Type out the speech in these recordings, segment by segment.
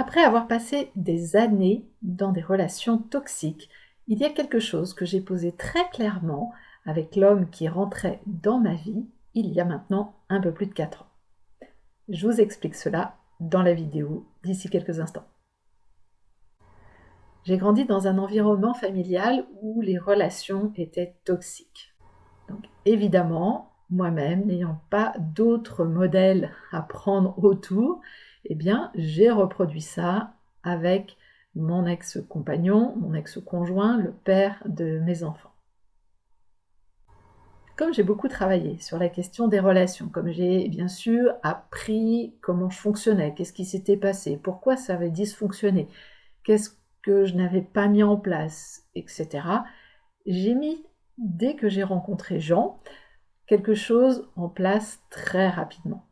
Après avoir passé des années dans des relations toxiques, il y a quelque chose que j'ai posé très clairement avec l'homme qui rentrait dans ma vie il y a maintenant un peu plus de 4 ans. Je vous explique cela dans la vidéo d'ici quelques instants. J'ai grandi dans un environnement familial où les relations étaient toxiques. Donc évidemment, moi-même, n'ayant pas d'autres modèles à prendre autour, eh bien, j'ai reproduit ça avec mon ex-compagnon, mon ex-conjoint, le père de mes enfants. Comme j'ai beaucoup travaillé sur la question des relations, comme j'ai bien sûr appris comment je fonctionnais, qu'est-ce qui s'était passé, pourquoi ça avait dysfonctionné, qu'est-ce que je n'avais pas mis en place, etc., j'ai mis, dès que j'ai rencontré Jean, quelque chose en place très rapidement.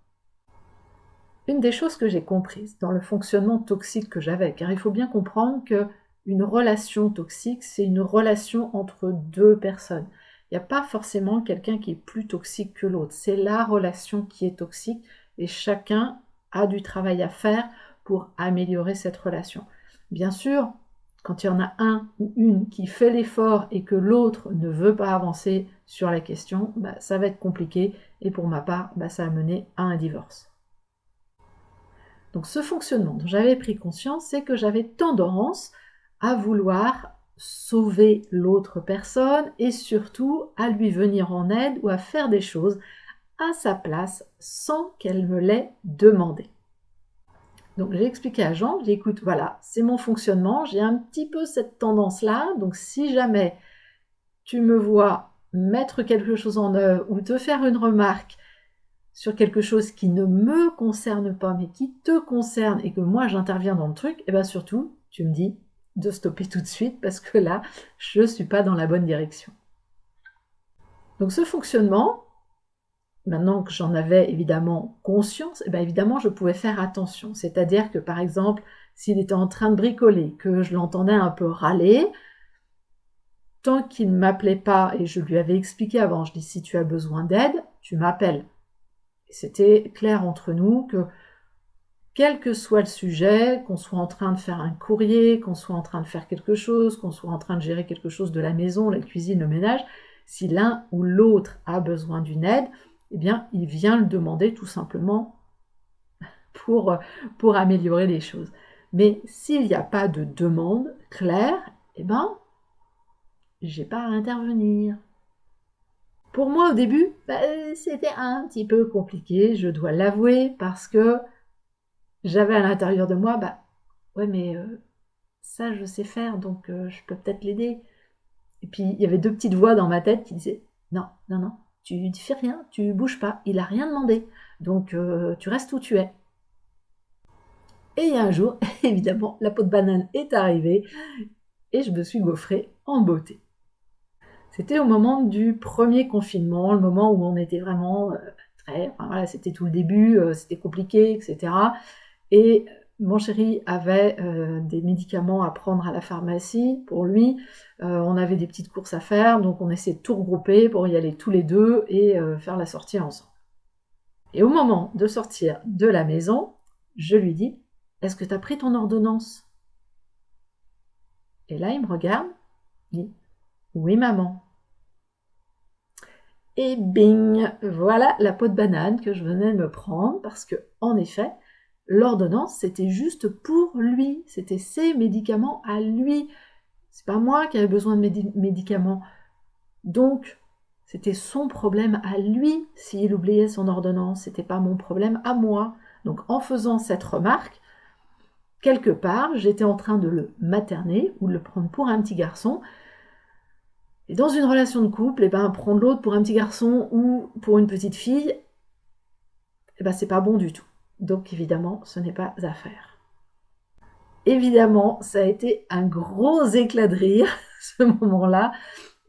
Une des choses que j'ai comprises dans le fonctionnement toxique que j'avais, car il faut bien comprendre que une relation toxique, c'est une relation entre deux personnes. Il n'y a pas forcément quelqu'un qui est plus toxique que l'autre. C'est la relation qui est toxique et chacun a du travail à faire pour améliorer cette relation. Bien sûr, quand il y en a un ou une qui fait l'effort et que l'autre ne veut pas avancer sur la question, bah, ça va être compliqué et pour ma part, bah, ça a mené à un divorce. Donc ce fonctionnement dont j'avais pris conscience, c'est que j'avais tendance à vouloir sauver l'autre personne et surtout à lui venir en aide ou à faire des choses à sa place sans qu'elle me l'ait demandé. Donc j'ai expliqué à Jean, j'ai écoute, voilà, c'est mon fonctionnement, j'ai un petit peu cette tendance-là, donc si jamais tu me vois mettre quelque chose en œuvre ou te faire une remarque sur quelque chose qui ne me concerne pas mais qui te concerne et que moi j'interviens dans le truc, et eh bien surtout, tu me dis de stopper tout de suite parce que là, je ne suis pas dans la bonne direction. Donc ce fonctionnement, maintenant que j'en avais évidemment conscience, eh bien évidemment, je pouvais faire attention. C'est-à-dire que, par exemple, s'il était en train de bricoler, que je l'entendais un peu râler, tant qu'il ne m'appelait pas, et je lui avais expliqué avant, je dis si tu as besoin d'aide, tu m'appelles. C'était clair entre nous que quel que soit le sujet, qu'on soit en train de faire un courrier, qu'on soit en train de faire quelque chose, qu'on soit en train de gérer quelque chose de la maison, la cuisine, le ménage, si l'un ou l'autre a besoin d'une aide, eh bien, il vient le demander tout simplement pour, pour améliorer les choses. Mais s'il n'y a pas de demande claire, eh bien, j'ai pas à intervenir. Pour moi, au début, bah, c'était un petit peu compliqué, je dois l'avouer, parce que j'avais à l'intérieur de moi, bah, ouais, mais euh, ça, je sais faire, donc euh, je peux peut-être l'aider. Et puis, il y avait deux petites voix dans ma tête qui disaient, non, non, non, tu ne fais rien, tu bouges pas, il a rien demandé, donc euh, tu restes où tu es. Et un jour, évidemment, la peau de banane est arrivée et je me suis gaufrée en beauté. C'était au moment du premier confinement, le moment où on était vraiment euh, très, enfin voilà, c'était tout le début, euh, c'était compliqué, etc. Et mon chéri avait euh, des médicaments à prendre à la pharmacie pour lui. Euh, on avait des petites courses à faire, donc on essayait de tout regrouper pour y aller tous les deux et euh, faire la sortie ensemble. Et au moment de sortir de la maison, je lui dis Est-ce que tu as pris ton ordonnance? Et là, il me regarde, il dit Oui, maman. Et bing Voilà la peau de banane que je venais de me prendre parce que, en effet, L'ordonnance, c'était juste pour lui, c'était ses médicaments à lui. C'est pas moi qui avais besoin de médicaments. Donc, c'était son problème à lui s'il oubliait son ordonnance, c'était pas mon problème à moi. Donc, en faisant cette remarque, quelque part, j'étais en train de le materner ou de le prendre pour un petit garçon. Et dans une relation de couple, et eh ben, prendre l'autre pour un petit garçon ou pour une petite fille, eh ben, c'est pas bon du tout. Donc évidemment, ce n'est pas à faire. Évidemment, ça a été un gros éclat de rire, ce moment-là,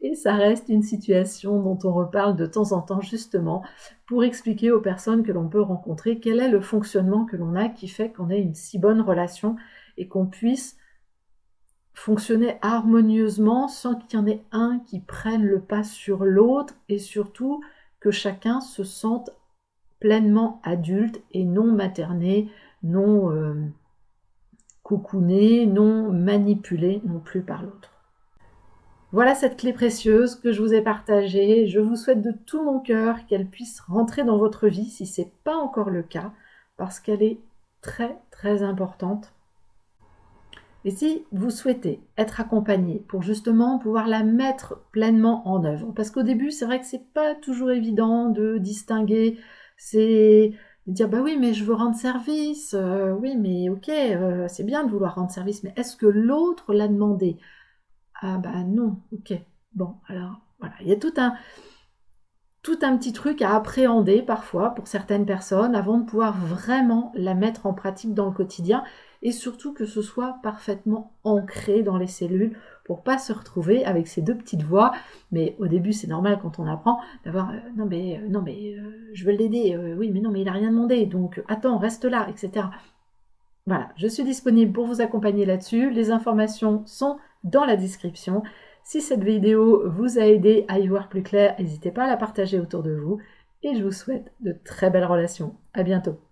et ça reste une situation dont on reparle de temps en temps justement pour expliquer aux personnes que l'on peut rencontrer quel est le fonctionnement que l'on a qui fait qu'on ait une si bonne relation et qu'on puisse fonctionner harmonieusement sans qu'il y en ait un qui prenne le pas sur l'autre et surtout que chacun se sente pleinement adulte et non materné, non, euh, non manipulé non plus par l'autre. Voilà cette clé précieuse que je vous ai partagée. Je vous souhaite de tout mon cœur qu'elle puisse rentrer dans votre vie si ce n'est pas encore le cas, parce qu'elle est très très importante. Et si vous souhaitez être accompagné pour justement pouvoir la mettre pleinement en œuvre, parce qu'au début c'est vrai que c'est pas toujours évident de distinguer, c'est de dire bah oui mais je veux rendre service, euh, oui mais ok euh, c'est bien de vouloir rendre service, mais est-ce que l'autre l'a demandé? Ah bah non, ok, bon alors voilà, il y a tout un tout un petit truc à appréhender parfois pour certaines personnes avant de pouvoir vraiment la mettre en pratique dans le quotidien et surtout que ce soit parfaitement ancré dans les cellules pour pas se retrouver avec ces deux petites voix. Mais au début, c'est normal quand on apprend d'avoir euh, non mais euh, non mais euh, je veux l'aider, oui mais non mais il a rien demandé, donc attends reste là, etc. Voilà, je suis disponible pour vous accompagner là-dessus. Les informations sont dans la description. Si cette vidéo vous a aidé à y voir plus clair, n'hésitez pas à la partager autour de vous. Et je vous souhaite de très belles relations. À bientôt.